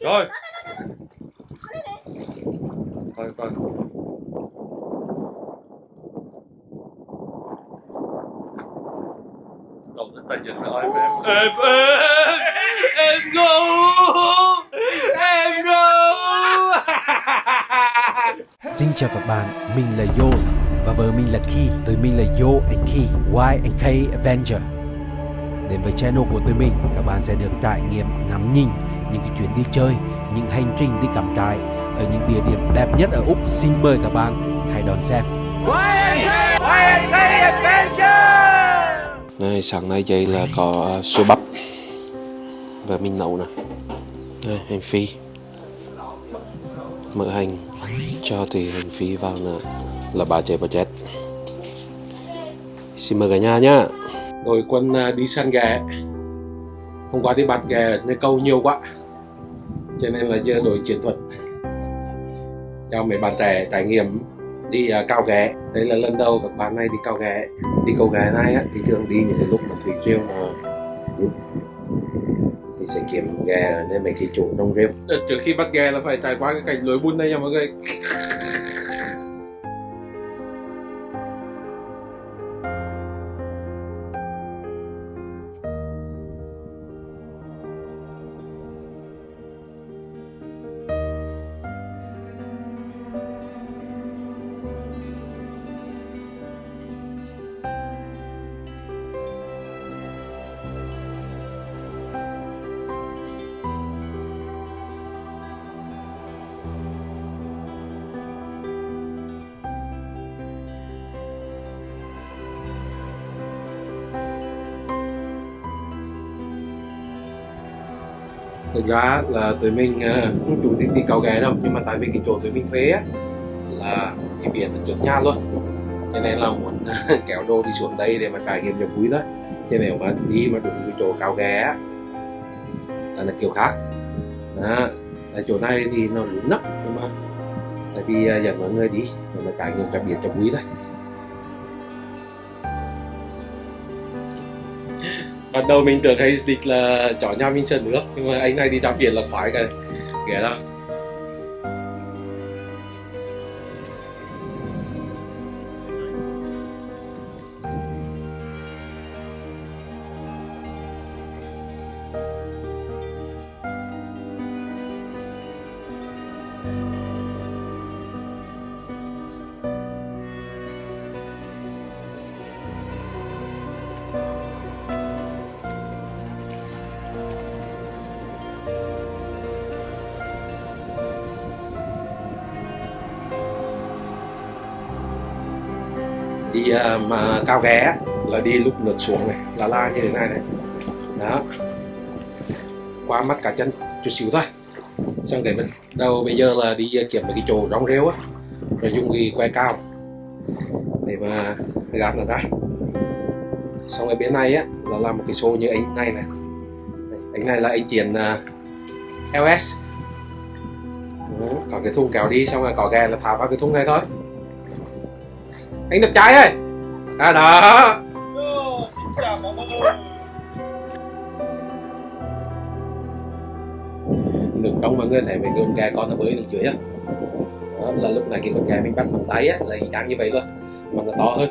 Rồi. Coi coi Cậu rất dịch với em? Em Em em Em go Em go Xin chào các bạn, mình là Yos và vợ mình là Ki. Tụi mình là Yo and Ki, Y and K Avenger. Đến với channel của tụi mình, các bạn sẽ được trải nghiệm ngắm nhìn những cái chuyến đi chơi, những hành trình đi cắm trại ở những địa điểm đẹp nhất ở Úc. Xin mời các bạn hãy đón xem. Đây, sáng nay dậy là có uh, xôi bắp và mình nấu nè. Đây hành phi. Mỡ hành cho thì hành phi vào là là bà chạy bà chết. Xin mời cả nhà nhá. Đội quân uh, đi săn ghẹ hôm qua đi bắt ghẹ nơi câu nhiều quá cho nên là giờ đổi chiến thuật. Cho mấy bạn trẻ trải nghiệm đi uh, cao ghé đây là lần đầu các bạn này đi cao ghé đi câu ghé này á, thì thường đi những cái lúc mà thủy triều là thì sẽ kiếm ghé ở nơi mấy cái chỗ trong rêu. Trước khi bắt ghé là phải trải qua cái cảnh lối bùn này nha mọi người. Thực ra là tụi mình à, không chủ định đi cầu ghé đâu nhưng mà tại vì cái chỗ tụi mình thuê á là cái biển ở trước nhà luôn. Cho nên là muốn à, kéo đồ đi xuống đây để mà trải nghiệm cho vui thôi. Chứ nếu mà đi mà đúng cái chỗ cao ghé á là, là kiểu khác. Đó. Tại chỗ này thì nó lún lắm nhưng mà tại vì à, dẫn mọi người đi để mà trải nghiệm cho biển cho vui thôi. Ban đầu mình tưởng hay địch là chó nhà mình sợ nước, nhưng mà anh này đi ra biển là khoái cái ghé đó đi à, mà cao ghé là đi lúc lượt xuống này là la như thế này này. Đó. Qua mắt cả chân chút xíu thôi. Xong cái bên đầu bây giờ là đi kiểm kiếm cái chỗ rong rêu á rồi dùng cái que cao để mà gạt nó ra. Xong ở bên này á là làm một cái xô như anh này này. Anh này là anh triển uh, à, LS Đúng, có cái thùng kéo đi xong rồi có ghe là thả vào cái thùng này thôi anh đẹp trai ơi à đó. Được trong mọi người thấy mấy con gà con nó bơi được dưới á. Đó là lúc này cái con gà mình bắt bằng tay á, là y chang như vậy thôi mà nó to hơn.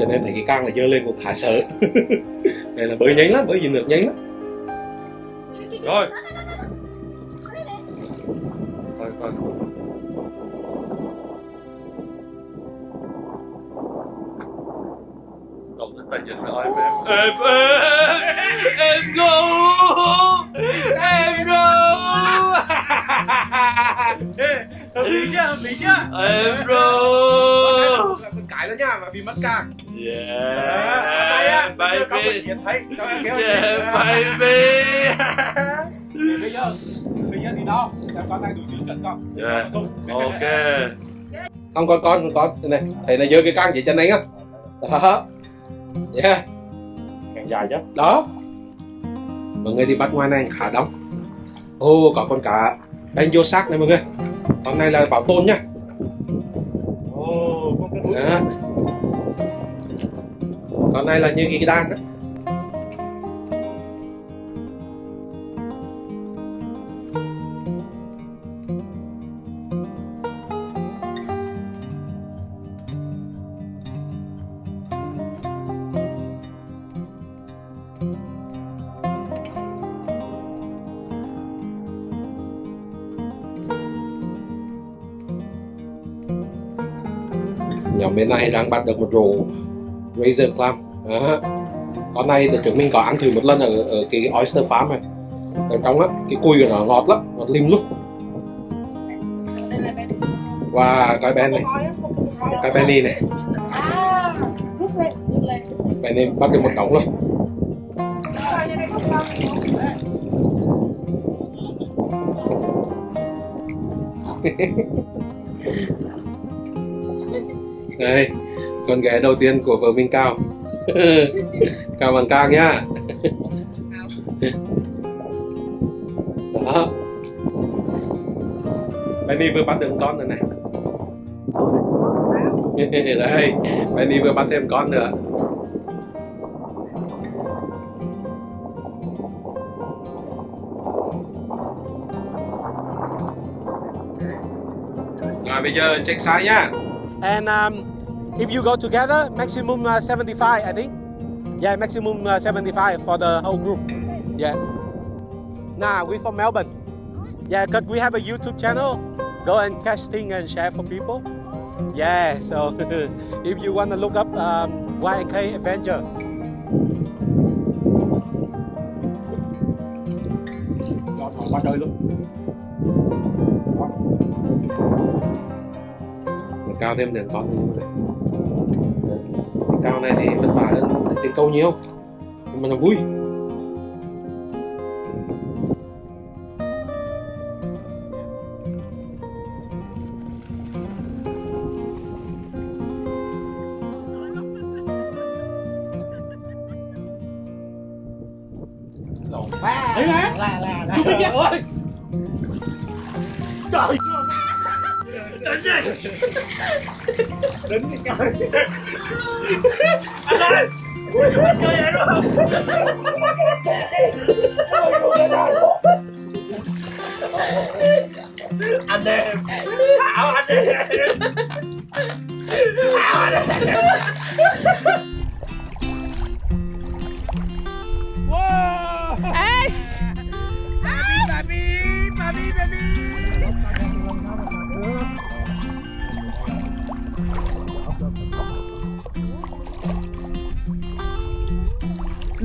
Cho nên thấy cái càng là dơ lên cũng khá sợ. Này là bơi nhanh lắm, bơi vì được nhanh lắm. Rồi. Tay dịch với em em Em em Em go Em go hợp lý nhá hợp lý nhá Em con cái đó nhá mà bị mất càng Yeah có Baby Yeah baby bây giờ bây giờ thì đo xem con này đủ tiêu chuẩn không Yeah Ok không con con con con này thầy này giơ cái can chỉ chân anh á đó yeah càng dài chứ đó. Mọi người đi bắt ngoài này khá đông ô có con cá. Bên vô xác này mọi người. Con này là bảo tồn nhá cái đó. con này là như cái đan đó nhóm bên này đang bắt được một rổ razor clam. À. con này từ trước mình có ăn thử một lần ở, ở cái oyster farm này. Ở trong á cái cùi của nó ngọt lắm ngọt lim luôn và cái ben này cái penny này à bắt được một đống luôn. đây con ghé đầu tiên của vợ mình cao. Cao bằng cao nhá. Đó. Penny vừa bắt được con rồi này. Đây Penny vừa bắt thêm con nữa. Rồi, bây giờ check size nhá. And um, if you go together, maximum uh, 75, I think. Yeah, maximum uh, 75 for the whole group. Yeah. Nah, we from Melbourne. Yeah, because we have a YouTube channel. Go and catch things and share for people. Yeah, so if you want to look up um, Y&K Adventure, chơi luôn cao thêm đèn con như này Mình cao này thì vất vả hơn trên câu nhiều nhưng mà nó vui. Đấy hả là là là ơi trời đến gì đến anh ơi chơi vậy đúng anh em thảo anh em thảo anh em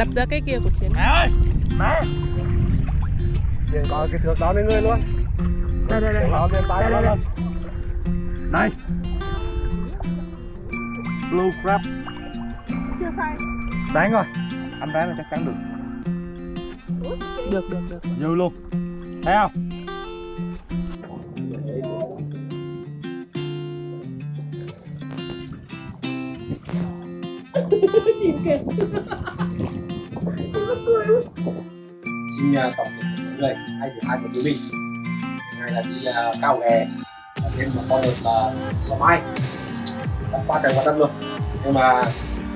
đập ra cái kia của chiến mẹ ơi mẹ. Điền coi cái thước đó lên người luôn. Đây đây đây. Đó lên tay lên Này Blue crab chưa phải Đáng rồi. Anh bán là chắc chắn được. Được được được. Dư luôn. Thấy không? Xin uh, À, tổng kết mọi người hai thứ hai của chúng mình ngày là đi uh, cao ghè và thêm một con được là sò mai. Đã qua trời qua đất luôn. Nhưng mà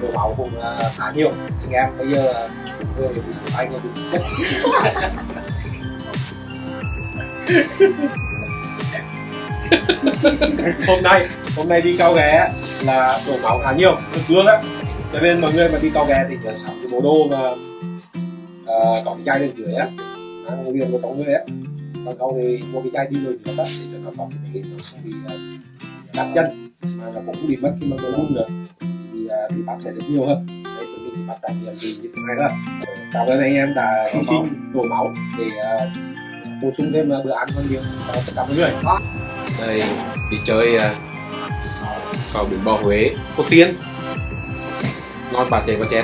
đổ máu cũng uh, khá nhiều. Anh em bây giờ uh, người bị anh là đúng nhất hôm nay hôm nay đi cao ghé là đổ máu khá nhiều. Được cương á. Cho nên mọi người mà đi cao ghé thì nhớ sắm cái bộ đồ mà uh, có cái chai lên dưới á. Ăn liền của trong người á. Còn không thì mua cái chai đi rồi nữa đó để cho nó có cái nó không bị uh, cắt chân. Mà nó cũng không bị mất khi mà đồ luôn nữa thì uh, thì bạn sẽ được nhiều hơn. Đây tụi mình thì bắt trải nghiệm gì như thế này đó cảm ơn anh em đã hy sinh. đổ máu để uh, bổ sung thêm bữa ăn hơn nhiều cho tất cả mọi người. Đây đi chơi uh, có biển bò Huế Cô Tiên. Ngon bà chè bà chè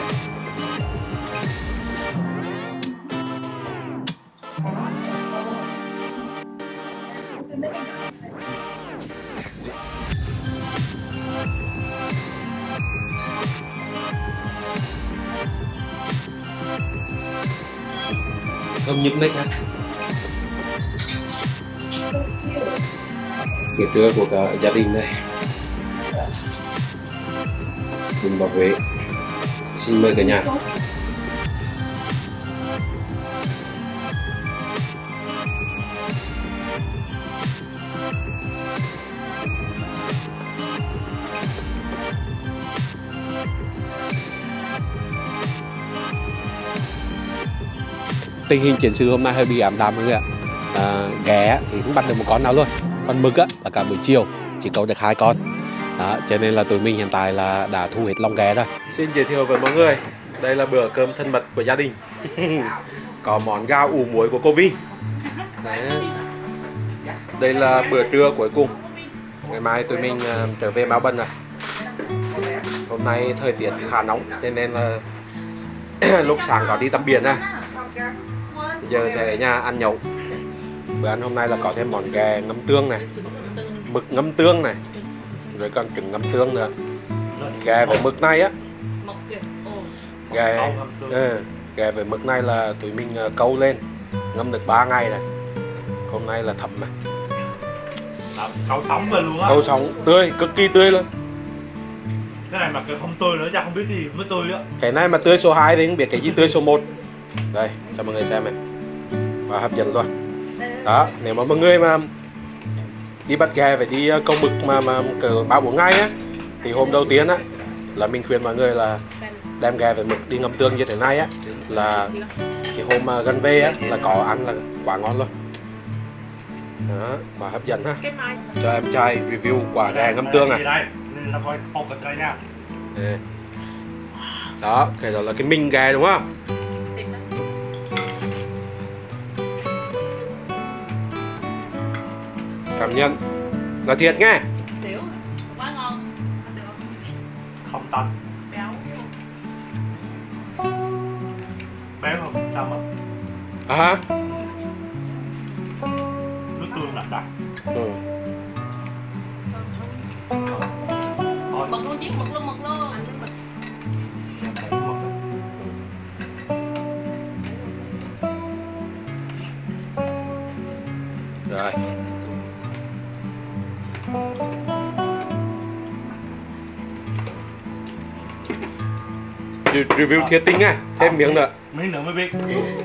nhức mấy khác. Bữa trưa của cả gia đình này. Mình bảo vệ. Xin mời cả nhà. Tình hình chiến sự hôm nay hơi bị ảm đạm mọi người ạ. À, ghé thì cũng bắt được một con nào luôn còn mực á là cả buổi chiều chỉ câu được hai con. Đó cho nên là tụi mình hiện tại là đã thu hết lòng ghé rồi. Xin giới thiệu với mọi người đây là bữa cơm thân mật của gia đình. Có món gao ủ muối của cô Vi Đấy. đây là bữa trưa cuối cùng. Ngày mai tụi mình ờ, trở về Melbourne rồi. Hôm nay thời tiết khá nóng cho nên là lúc sáng có đi tắm biển à giờ sẽ ở nhà ăn nhậu. Bữa ăn hôm nay là có thêm món ghẹ ngâm tương này mực ngâm tương này rồi còn trứng ngâm tương nữa. Ghẹ với mực này á. Ghẹ ừ, ghẹ với mực này là tụi mình ờ, câu lên ngâm được 3 ngày này. Hôm nay là thấm này Cậu sống về luôn á. Câu sống tươi cực kỳ tươi luôn. Cái này mà cái không tươi nữa chắc không biết gì mới tươi á. Cái này mà tươi số 2 thì không biết cái gì tươi số 1 đây cho mọi người xem này và hấp dẫn luôn đó, nếu mà mọi người mà đi bắt ghe phải đi công câu mực mà mà cỡ ba bốn ngày á, thì hôm đầu tiên á, là mình khuyên mọi người là đem ghe về mực đi ngâm tương như thế này á, là cái hôm mà gần về á, là có ăn là quá ngon luôn. Đó, quá hấp dẫn ha. Cho em trai review quả ghe ngâm tương à. Này đó, cái đó là cái minh ghe đúng không? Cảm nhận. Là thiệt nghe. Xíu Quá ngon. Không tanh. Béo. Béo không sao mà à hả? Nước tương đặc đặc ừ. Mực luôn chiếc mực luôn mực luôn. Rồi. Review thiệt tinh nha. Thêm miếng nữa. Miếng nữa mới biết.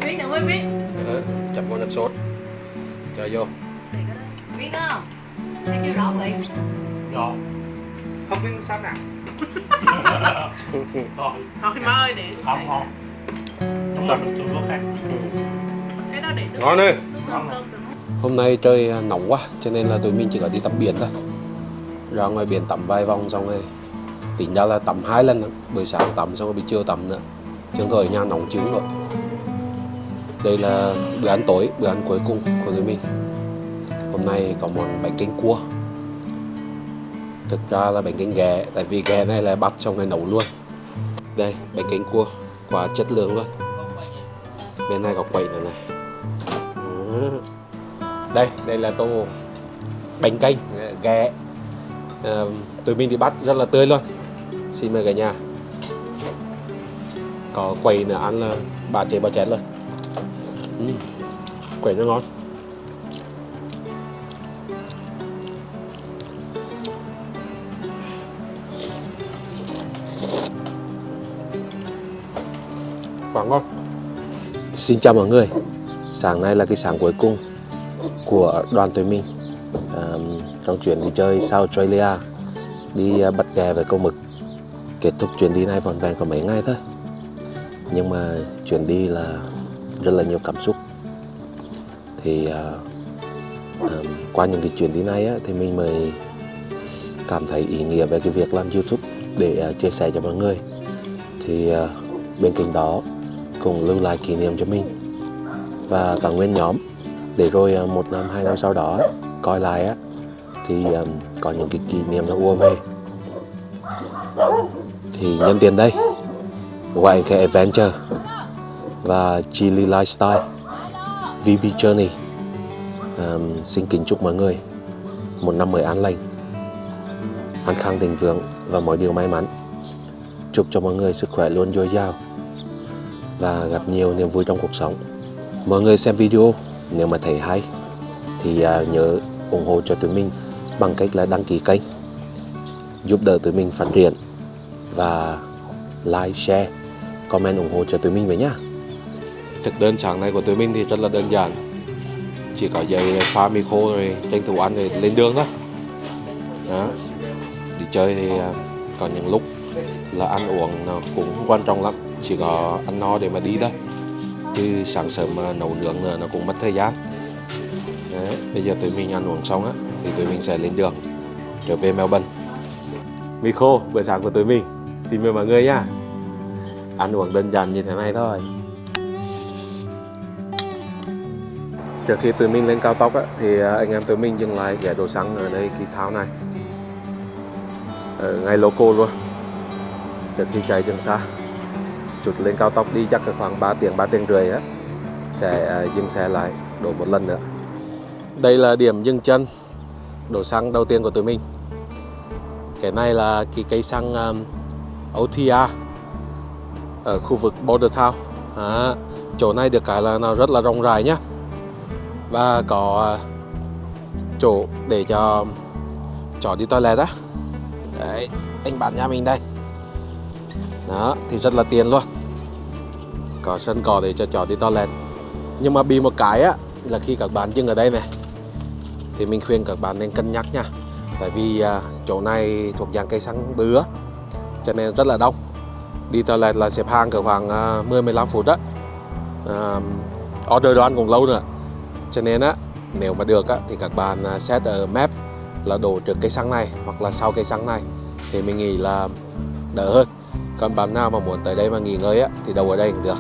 Biết nữa mới biết. Đó, chấm con nước sốt. Cho vô. Biết không? Thấy chưa rõ vị Rồi không biết sao nào. Rồi, Thôi má ơi để không không. Đúng là có khác. Cái đó để nước ngon được hôm nay trời à, nóng quá cho nên là tụi mình chỉ có đi tắm biển thôi. Ra ngoài biển tắm vài vòng xong rồi tính ra là tắm hai lần buổi sáng tắm xong rồi buổi chiều tắm nữa. Trường thời nhà nóng trứng rồi. Đây là bữa ăn tối bữa ăn cuối cùng của tụi mình. Hôm nay có món bánh canh cua. Thực ra là bánh canh ghẹ tại vì ghẹ này là bắt xong rồi nấu luôn. Đây bánh canh cua quá chất lượng luôn. Bên này có quẩy nữa này. Đây đây là tô bánh canh ghẹ. À, tụi mình đi bắt rất là tươi luôn xin mời cả nhà. Có quẩy nữa ăn là bà chế bà chén luôn uhm, quẩy nó ngon. Quá ngon. Xin chào mọi người. Sáng nay là cái sáng cuối cùng của đoàn tụi mình à, trong chuyến đi chơi South Australia đi à, bắt ghe với câu mực kết thúc chuyến đi này vòn vẹn có mấy ngày thôi. Nhưng mà chuyến đi là rất là nhiều cảm xúc. Thì uh, um, qua những cái chuyến đi này á, thì mình mới cảm thấy ý nghĩa về cái việc làm YouTube để uh, chia sẻ cho mọi người. Thì uh, bên cạnh đó cũng lưu lại kỷ niệm cho mình và cả nguyên nhóm. Để rồi uh, một năm hai năm sau đó coi lại á thì um, có những cái kỷ niệm nó ua về thì nhân tiền đây. YK Adventure và Chili Lifestyle VB Journey. Um, xin kính chúc mọi người một năm mới an lành an khang thịnh vượng và mọi điều may mắn. Chúc cho mọi người sức khỏe luôn dồi dào và gặp nhiều niềm vui trong cuộc sống. Mọi người xem video nếu mà thấy hay thì uh, nhớ ủng hộ cho tụi mình bằng cách là đăng ký kênh giúp đỡ tụi mình phát triển và like, share, comment ủng hộ cho tụi mình với nhá. Thực đơn sáng nay của tụi mình thì rất là đơn giản. Chỉ có giày pha mì khô rồi tranh thủ ăn rồi lên đường thôi. Đó. Đi chơi thì à, có những lúc là ăn uống nó cũng quan trọng lắm, chỉ có ăn no để mà đi thôi. Chứ sáng sớm mà nấu nướng nữa nó cũng mất thời gian. Đấy, bây giờ tụi mình ăn uống xong á thì tụi mình sẽ lên đường trở về Melbourne mì khô bữa sáng của tụi mình xin mời mọi người nha. Ăn uống đơn giản như thế này thôi. Trước khi tụi mình lên cao tốc á, thì à, anh em tụi mình dừng lại ghé đồ xăng ở đây cái tháo này. Ở ngay loco luôn. Trước khi chạy đường xa chút lên cao tốc đi chắc khoảng 3 tiếng 3 tiếng rưỡi á sẽ à, dừng xe lại đổ một lần nữa. Đây là điểm dừng chân đổ xăng đầu tiên của tụi mình. Cái này là cái cây xăng um, OTR ở khu vực Border Town. À, chỗ này được cái là nó rất là rộng rãi nhá. Và có à, chỗ để cho chó đi toilet á. Đấy anh bạn nhà mình đây. Đó thì rất là tiền luôn. Có sân cỏ để cho chó đi toilet. Nhưng mà bị một cái á là khi các bạn dừng ở đây này thì mình khuyên các bạn nên cân nhắc nha. Tại vì à, chỗ này thuộc dạng cây xăng bứa cho nên rất là đông. Đi toilet là xếp hàng cỡ khoảng à, 10-15 phút đó à, order đồ ăn cũng lâu nữa. Cho nên á nếu mà được á thì các bạn xét set ở map là đổ trước cây xăng này hoặc là sau cây xăng này thì mình nghĩ là đỡ hơn. Còn bạn nào mà muốn tới đây mà nghỉ ngơi á thì đâu ở đây cũng được.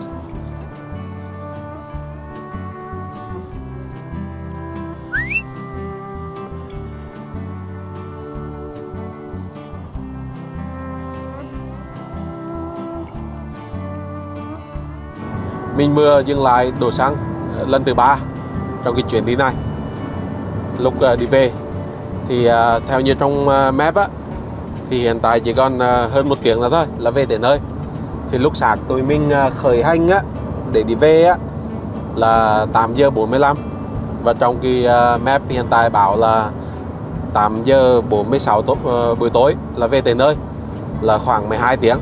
Mình vừa dừng lại đổ xăng ờ, lần thứ ba trong cái chuyến đi này. Lúc ờ, đi về thì ờ, theo như trong map á thì hiện tại chỉ còn hơn một tiếng nữa thôi là về đến nơi. Thì lúc sáng tụi mình khởi hành á để đi về á là 8 giờ 45 và trong cái map hiện tại bảo là 8 giờ 46 tối, buổi tối là về tới nơi là khoảng 12 tiếng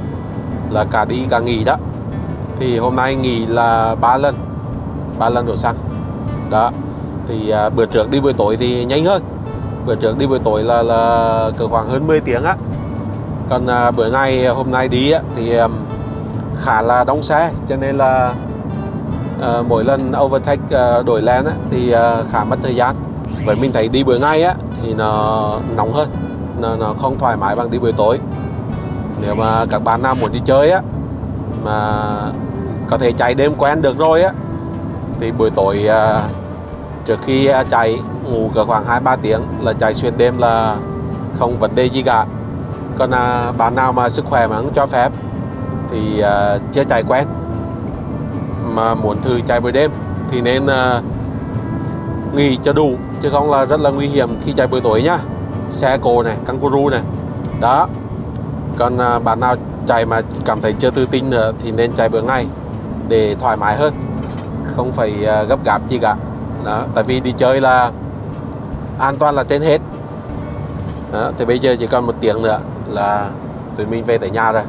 là cả đi cả nghỉ đó thì hôm nay nghỉ là ba lần ba lần đổ xăng đó thì à, bữa trước đi buổi tối thì nhanh hơn. Bữa trước đi buổi tối là là cỡ khoảng hơn 10 tiếng á. Còn à, bữa ngày hôm nay đi á thì um, khá là đông xe cho nên là à, mỗi lần overtake à, đổi lane á thì à, khá mất thời gian. Vậy mình thấy đi buổi ngày á thì nó nóng hơn nó, nó không thoải mái bằng đi buổi tối. Nếu mà các bạn nào muốn đi chơi á mà có thể chạy đêm quen được rồi á. Thì buổi tối à, trước khi à, chạy ngủ cỡ khoảng 2-3 tiếng là chạy xuyên đêm là không vấn đề gì cả. Còn à, bạn nào mà sức khỏe mà không cho phép thì à, chưa chạy quen. Mà muốn thử chạy buổi đêm thì nên à, nghỉ cho đủ chứ không là rất là nguy hiểm khi chạy buổi tối nhá. Xe cổ này kangaroo này. Đó. Còn à, bạn nào chạy mà cảm thấy chưa tự tin nữa thì nên chạy bữa ngay để thoải mái hơn. Không phải ờ, gấp gáp gì cả. Đó tại vì đi chơi là an toàn là trên hết. Đó, thì bây giờ chỉ còn một tiếng nữa là tụi mình về tới nhà rồi.